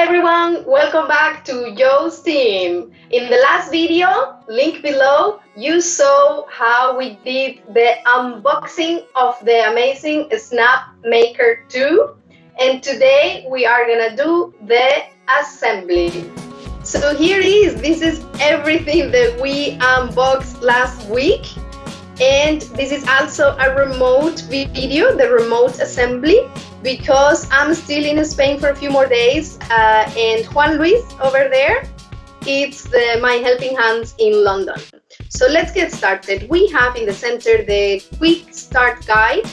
everyone, welcome back to Joe's team. In the last video, link below, you saw how we did the unboxing of the amazing Snap Maker 2. And today we are gonna do the assembly. So here is, this is everything that we unboxed last week. And this is also a remote video, the remote assembly because I'm still in Spain for a few more days uh, and Juan Luis over there, it's the, my helping hands in London. So let's get started. We have in the center the quick start guide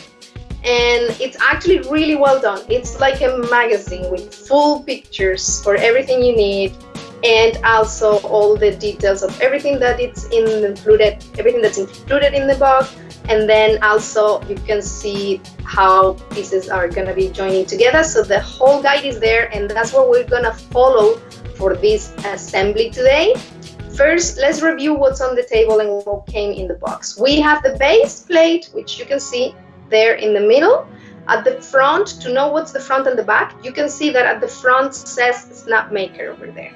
and it's actually really well done. It's like a magazine with full pictures for everything you need and also all the details of everything that it's included, everything that's included in the box and then also you can see how pieces are going to be joining together. So the whole guide is there and that's what we're going to follow for this assembly today. First let's review what's on the table and what came in the box. We have the base plate which you can see there in the middle. At the front to know what's the front and the back you can see that at the front says Snapmaker over there.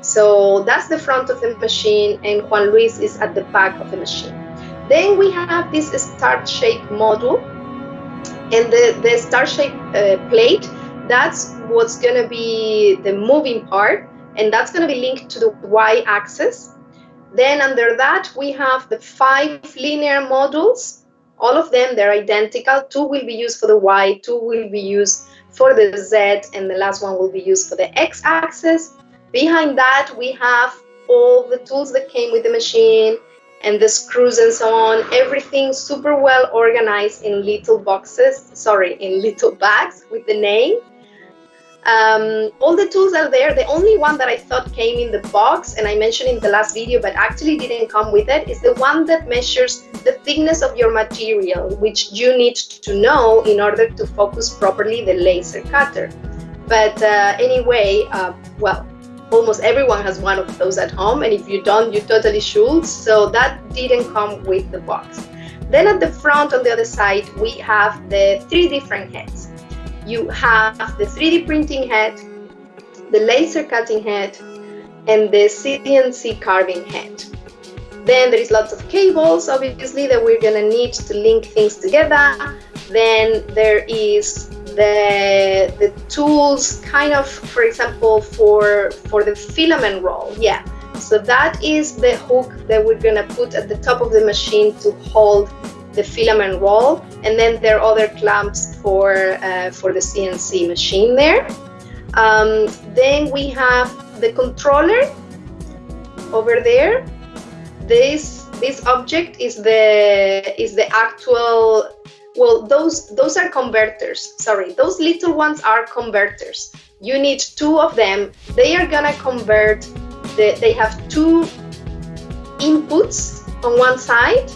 So that's the front of the machine and Juan Luis is at the back of the machine then we have this star shape module and the, the star shape uh, plate, that's what's going to be the moving part and that's going to be linked to the y-axis. Then under that, we have the five linear modules. All of them, they're identical. Two will be used for the y, two will be used for the z, and the last one will be used for the x-axis. Behind that, we have all the tools that came with the machine, and the screws and so on, everything super well organized in little boxes, sorry, in little bags with the name. Um, all the tools are there. The only one that I thought came in the box, and I mentioned in the last video, but actually didn't come with it, is the one that measures the thickness of your material, which you need to know in order to focus properly the laser cutter. But uh, anyway, uh, well, almost everyone has one of those at home and if you don't you totally should. So that didn't come with the box. Then at the front on the other side we have the three different heads. You have the 3d printing head the laser cutting head and the cnc carving head. Then there is lots of cables obviously that we're gonna need to link things together. Then there is the the tools kind of for example for for the filament roll. Yeah. So that is the hook that we're gonna put at the top of the machine to hold the filament roll. And then there are other clamps for uh, for the CNC machine there. Um, then we have the controller over there. This this object is the is the actual well those those are converters. Sorry those little ones are converters. You need two of them. They are gonna convert the, they have two inputs on one side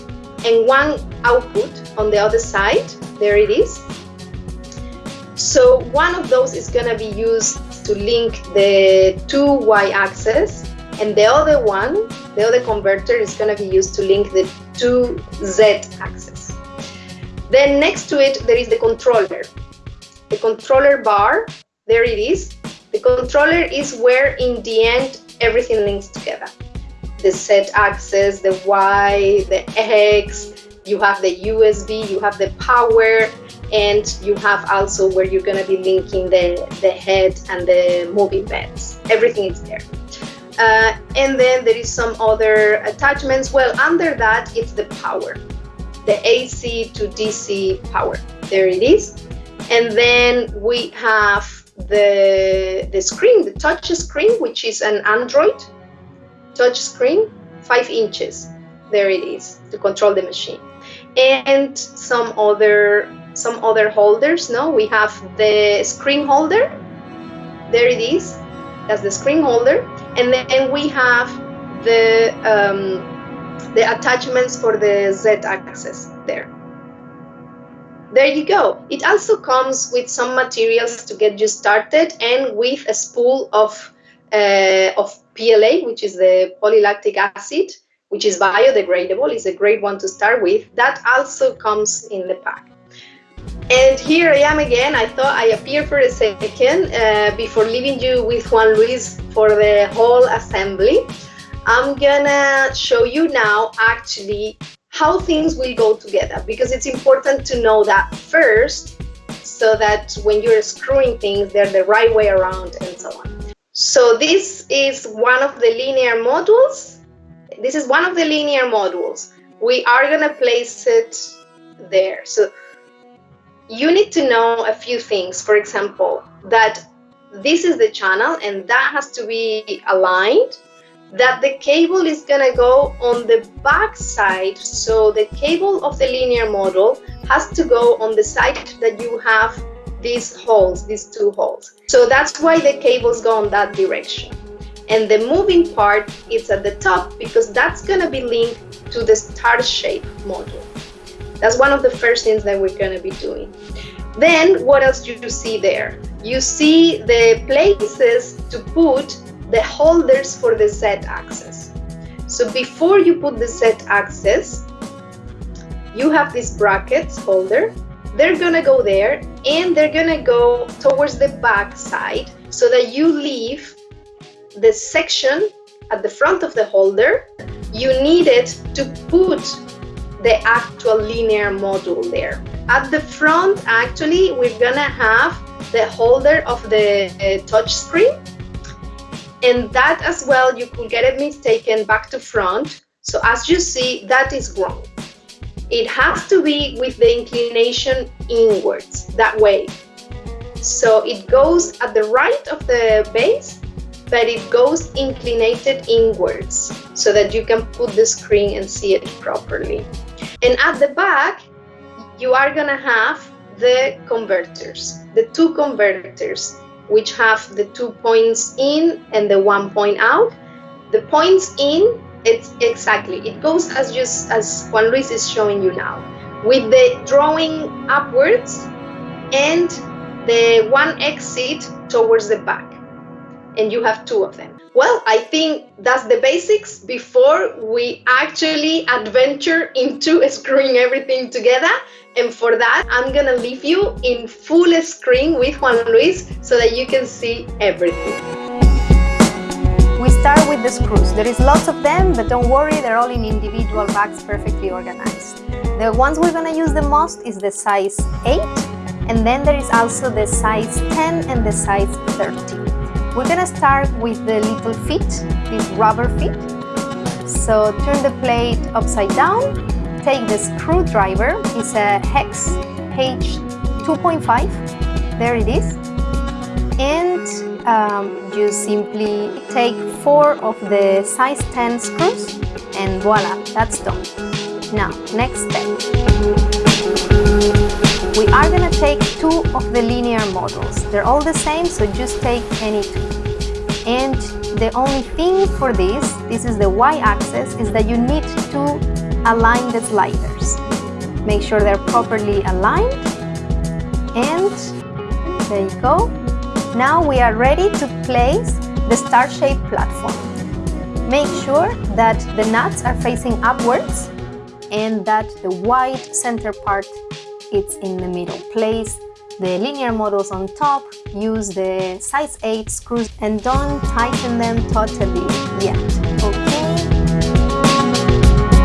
and one output on the other side. There it is. So one of those is going to be used to link the two y-axis and the other one the other converter is going to be used to link the two z-axis then next to it, there is the controller. The controller bar, there it is. The controller is where in the end everything links together. The Z axis, the Y, the X, you have the USB, you have the power, and you have also where you're gonna be linking the, the head and the moving beds. Everything is there. Uh, and then there is some other attachments. Well, under that, it's the power the AC to DC power. There it is. And then we have the, the screen, the touch screen, which is an Android touch screen, five inches. There it is to control the machine. And some other some other holders. No, we have the screen holder. There it is. That's the screen holder. And then we have the um, the attachments for the z-axis there. There you go. It also comes with some materials to get you started and with a spool of, uh, of PLA, which is the polylactic acid, which is biodegradable. It's a great one to start with. That also comes in the pack. And here I am again. I thought I appeared for a second uh, before leaving you with Juan Luis for the whole assembly. I'm gonna show you now actually how things will go together because it's important to know that first so that when you're screwing things, they're the right way around and so on. So this is one of the linear modules. This is one of the linear modules. We are gonna place it there. So you need to know a few things. For example, that this is the channel and that has to be aligned that the cable is gonna go on the back side so the cable of the linear model has to go on the side that you have these holes these two holes. So that's why the cables go that direction. And the moving part is at the top because that's gonna be linked to the star shape model. that's one of the first things that we're gonna be doing. Then what else do you see there? You see the places to put the holders for the z-axis. So before you put the z-axis, you have this brackets holder. They're gonna go there and they're gonna go towards the back side so that you leave the section at the front of the holder. You need it to put the actual linear module there. At the front, actually, we're gonna have the holder of the uh, touch screen and that as well you could get it mistaken back to front. So as you see that is wrong. It has to be with the inclination inwards that way. So it goes at the right of the base but it goes inclinated inwards so that you can put the screen and see it properly. And at the back you are gonna have the converters the two converters which have the two points in and the one point out. The points in, it's exactly, it goes as just as Juan Luis is showing you now, with the drawing upwards and the one exit towards the back. And you have two of them. Well, I think that's the basics before we actually adventure into screwing everything together. And for that, I'm gonna leave you in full screen with Juan Luis so that you can see everything. We start with the screws. There is lots of them, but don't worry, they're all in individual bags perfectly organized. The ones we're gonna use the most is the size 8, and then there is also the size 10 and the size 13. We're gonna start with the little feet, these rubber feet. So turn the plate upside down, take the screwdriver, it's a hex H2.5, there it is. And um, you simply take four of the size 10 screws and voila, that's done. Now, next step. We are going to take two of the linear models. They're all the same, so just take any two. And the only thing for this, this is the y-axis, is that you need to align the sliders. Make sure they're properly aligned. And there you go. Now we are ready to place the star-shaped platform. Make sure that the nuts are facing upwards and that the white center part it's in the middle. Place the linear models on top, use the size 8 screws and don't tighten them totally yet, okay?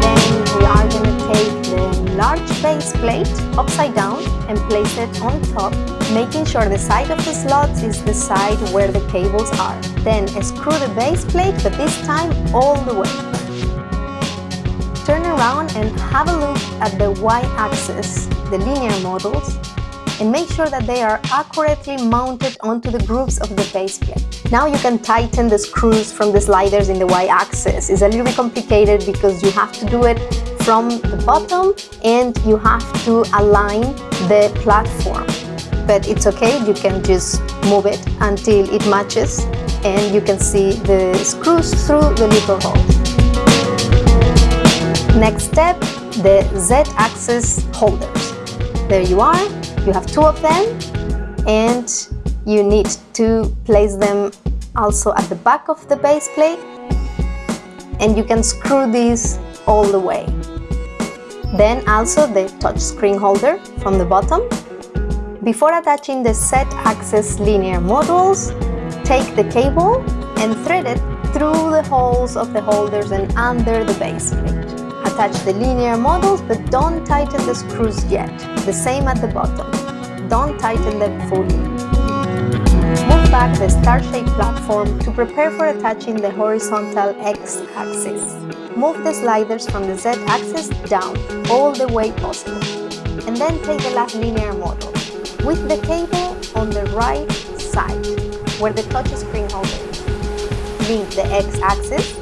Then we are going to take the large base plate upside down and place it on top, making sure the side of the slots is the side where the cables are. Then screw the base plate, but this time all the way turn around and have a look at the y-axis, the linear models, and make sure that they are accurately mounted onto the grooves of the base plate. Now you can tighten the screws from the sliders in the y-axis. It's a little bit complicated because you have to do it from the bottom and you have to align the platform. But it's okay, you can just move it until it matches and you can see the screws through the little holes. Next step, the Z-axis holders. There you are, you have two of them and you need to place them also at the back of the base plate and you can screw these all the way. Then also the touch screen holder from the bottom Before attaching the Z-axis linear modules, take the cable and thread it through the holes of the holders and under the base plate. Attach the linear models, but don't tighten the screws yet, the same at the bottom. Don't tighten them fully. Move back the star-shaped platform to prepare for attaching the horizontal X-axis. Move the sliders from the Z-axis down all the way possible, and then take the last linear model, with the cable on the right side where the touchscreen holder is. Link the X-axis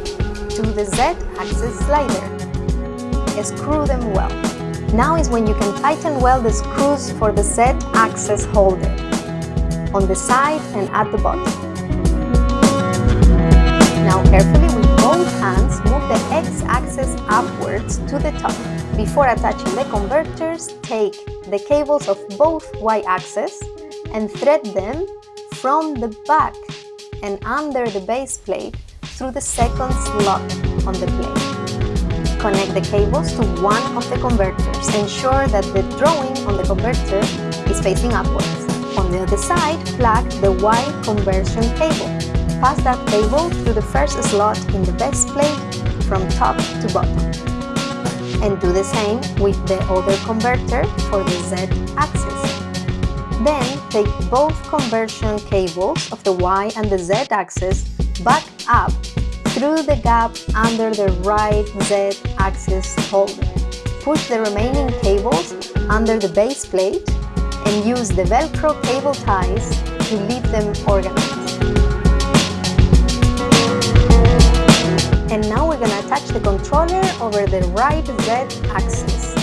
to the Z-axis slider. Screw them well. Now is when you can tighten well the screws for the Z-axis holder on the side and at the bottom. Now carefully with both hands move the X-axis upwards to the top. Before attaching the converters, take the cables of both y-axis and thread them from the back and under the base plate through the second slot on the plate. Connect the cables to one of the converters. Ensure that the drawing on the converter is facing upwards. On the other side, plug the Y conversion cable. Pass that cable through the first slot in the base plate from top to bottom and do the same with the other converter for the Z-axis. Then take both conversion cables of the Y and the Z-axis back up through the gap under the right Z-axis holder. Push the remaining cables under the base plate and use the Velcro cable ties to leave them organized. And now we're going to attach the controller over the right Z-axis.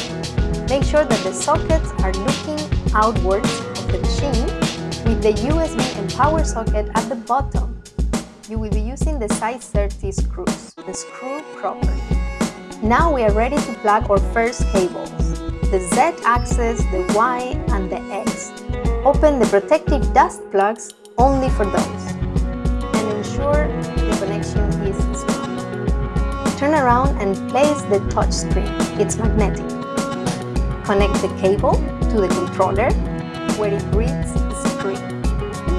Make sure that the sockets are looking outwards of the machine with the USB and power socket at the bottom. You will be using the size 30 screws, the screw proper. Now we are ready to plug our first cables, the Z-axis, the Y and the X. Open the protective dust plugs only for those and ensure the connection is smooth. Turn around and place the touchscreen. It's magnetic. Connect the cable to the controller where it reads screen.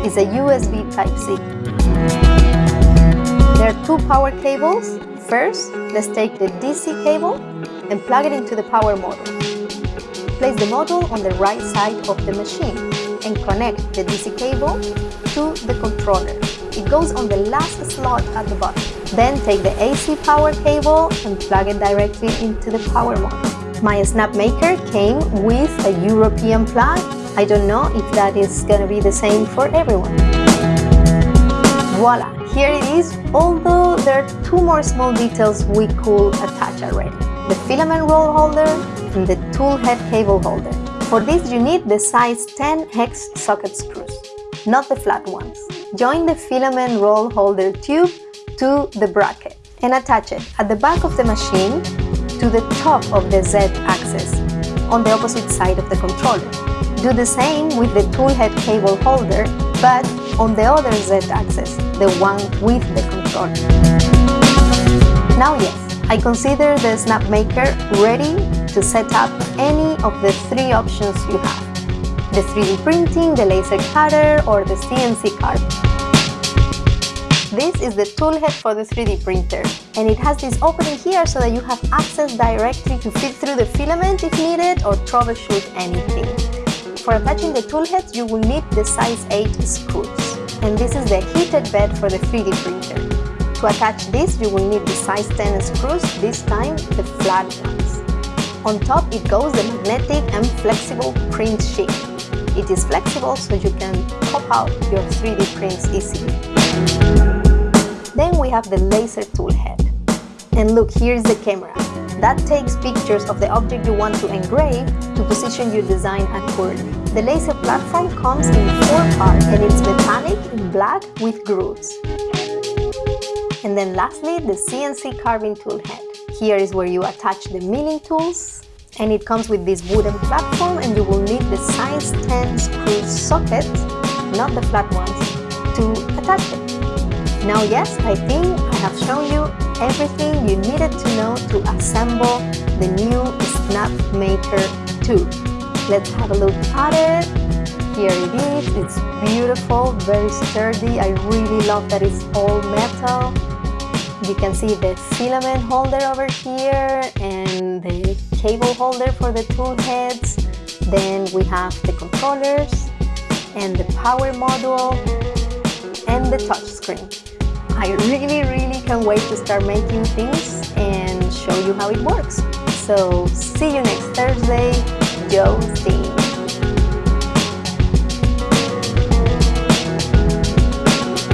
It's a USB Type-C. There are two power cables. First, let's take the DC cable and plug it into the power module. Place the module on the right side of the machine and connect the DC cable to the controller. It goes on the last slot at the bottom. Then take the AC power cable and plug it directly into the power module. My Snapmaker came with a European plug. I don't know if that is going to be the same for everyone. Voila, here it is, although there are two more small details we could attach already. The filament roll holder and the tool head cable holder. For this you need the size 10 hex socket screws, not the flat ones. Join the filament roll holder tube to the bracket and attach it at the back of the machine to the top of the Z-axis on the opposite side of the controller. Do the same with the toolhead cable holder, but on the other Z-axis, the one with the controller. Now yes, I consider the Snapmaker ready to set up any of the three options you have. The 3D printing, the laser cutter, or the CNC carving. This is the toolhead for the 3D printer and it has this opening here so that you have access directly to fit through the filament if needed or troubleshoot anything. For attaching the toolheads you will need the size 8 screws and this is the heated bed for the 3D printer. To attach this you will need the size 10 screws, this time the flat ones. On top it goes the magnetic and flexible print sheet. It is flexible so you can pop out your 3D prints easily. Then we have the laser tool head. And look, here's the camera. That takes pictures of the object you want to engrave to position your design accurately. The laser platform comes in four parts and it's metallic in black with grooves. And then lastly, the CNC carving tool head. Here is where you attach the milling tools and it comes with this wooden platform and you will need the size 10 screw socket, not the flat ones, to attach it. Now yes, I think I have shown you everything you needed to know to assemble the new Snapmaker 2. Let's have a look at it. here it is. It's beautiful very sturdy. I really love that it's all metal. You can see the filament holder over here and the cable holder for the tool heads. Then we have the controllers and the power module and the touchscreen I really really can't wait to start making things and show you how it works. So see you next Thursday Joe Steve